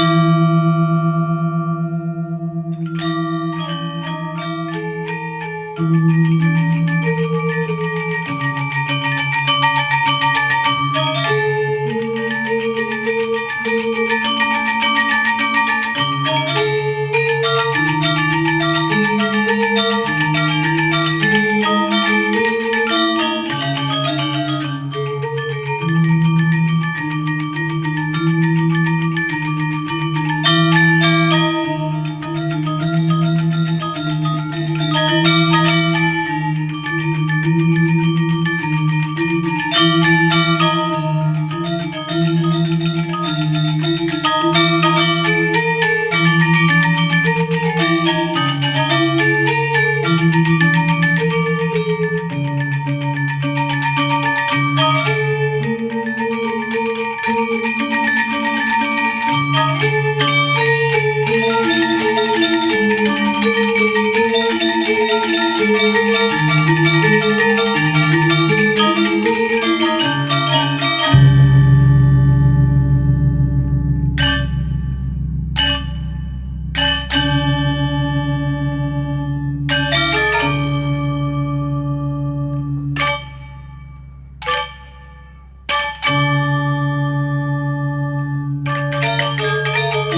Música